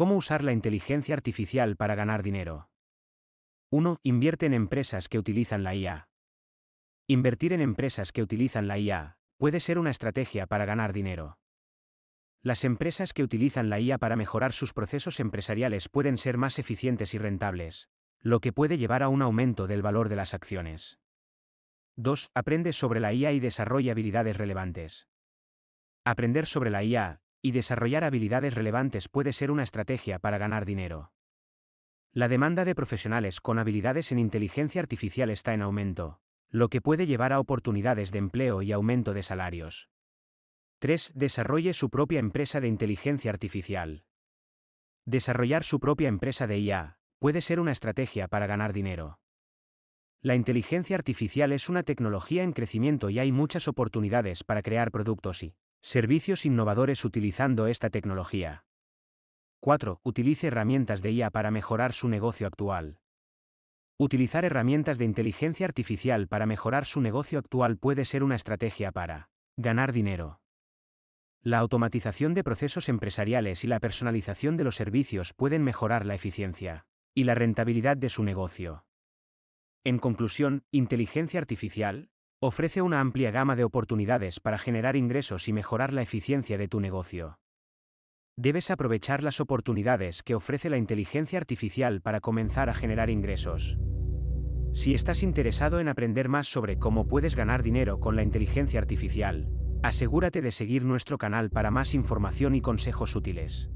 ¿Cómo usar la inteligencia artificial para ganar dinero? 1. Invierte en empresas que utilizan la IA. Invertir en empresas que utilizan la IA puede ser una estrategia para ganar dinero. Las empresas que utilizan la IA para mejorar sus procesos empresariales pueden ser más eficientes y rentables, lo que puede llevar a un aumento del valor de las acciones. 2. Aprende sobre la IA y desarrolla habilidades relevantes. Aprender sobre la IA y desarrollar habilidades relevantes puede ser una estrategia para ganar dinero. La demanda de profesionales con habilidades en inteligencia artificial está en aumento, lo que puede llevar a oportunidades de empleo y aumento de salarios. 3. Desarrolle su propia empresa de inteligencia artificial. Desarrollar su propia empresa de IA puede ser una estrategia para ganar dinero. La inteligencia artificial es una tecnología en crecimiento y hay muchas oportunidades para crear productos y servicios innovadores utilizando esta tecnología. 4. Utilice herramientas de IA para mejorar su negocio actual. Utilizar herramientas de inteligencia artificial para mejorar su negocio actual puede ser una estrategia para ganar dinero. La automatización de procesos empresariales y la personalización de los servicios pueden mejorar la eficiencia y la rentabilidad de su negocio. En conclusión, inteligencia artificial ofrece una amplia gama de oportunidades para generar ingresos y mejorar la eficiencia de tu negocio. Debes aprovechar las oportunidades que ofrece la inteligencia artificial para comenzar a generar ingresos. Si estás interesado en aprender más sobre cómo puedes ganar dinero con la inteligencia artificial, asegúrate de seguir nuestro canal para más información y consejos útiles.